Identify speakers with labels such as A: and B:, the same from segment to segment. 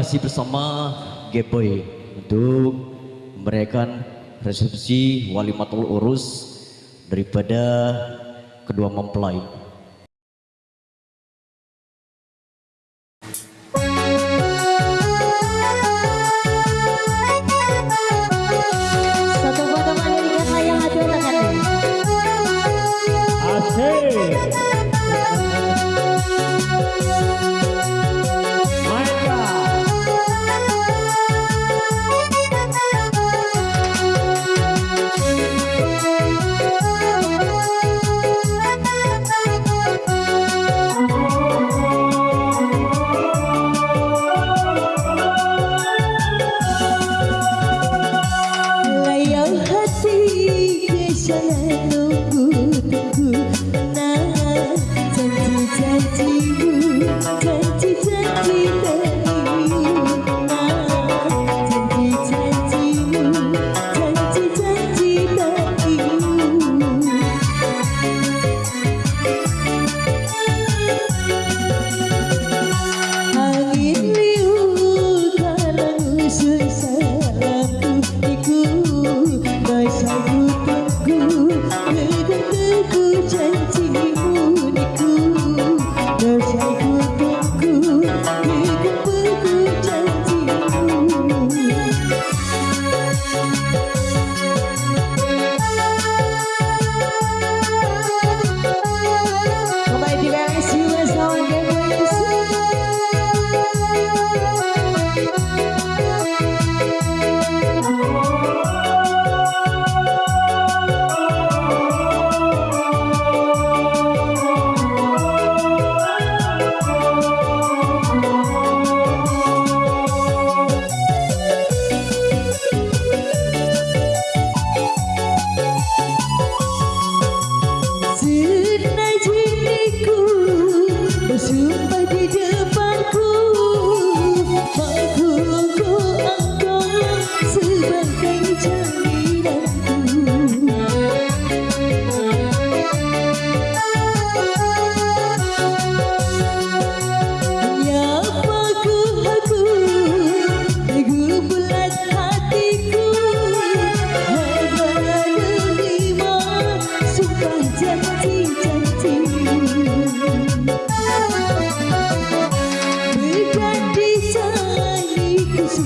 A: masih bersama Geboy untuk memberikan resepsi walimatul urus daripada kedua mempelai.
B: Satu potongan dari kakak yang hati-hati. Asik.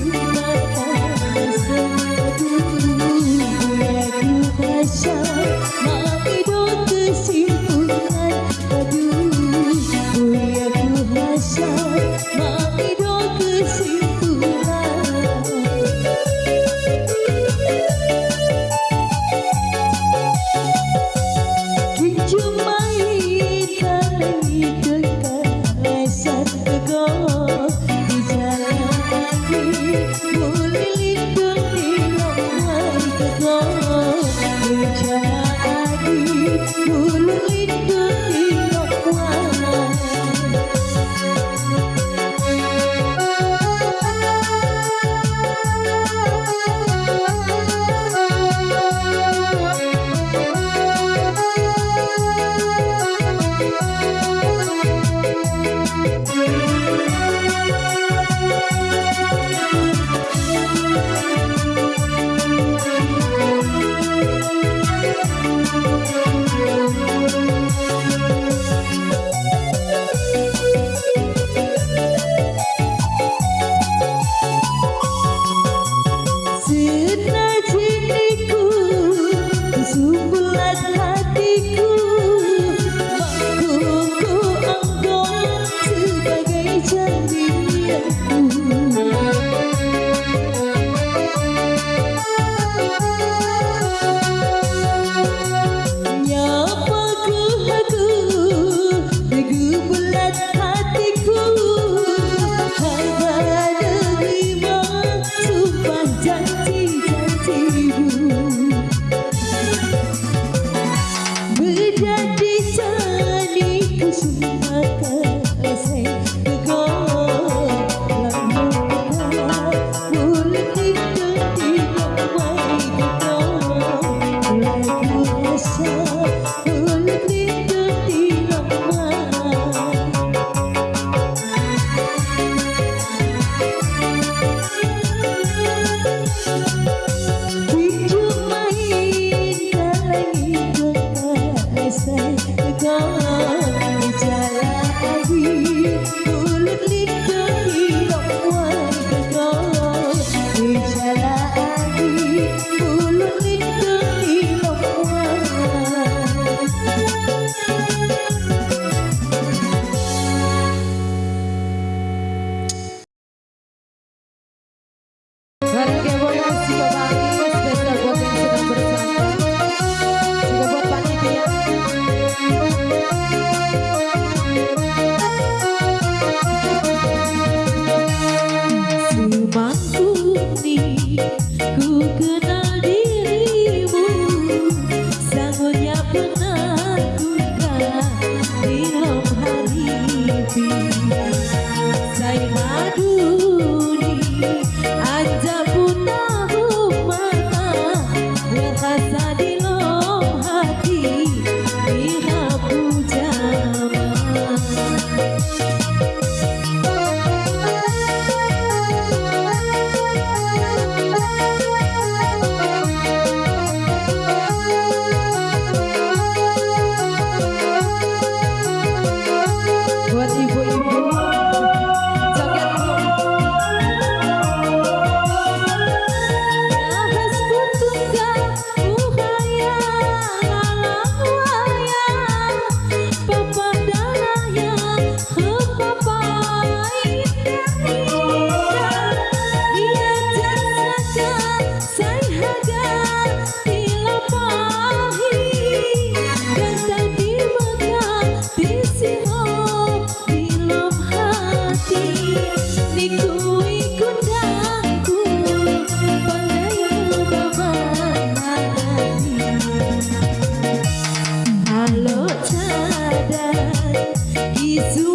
B: you. you.
A: to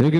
A: Sergey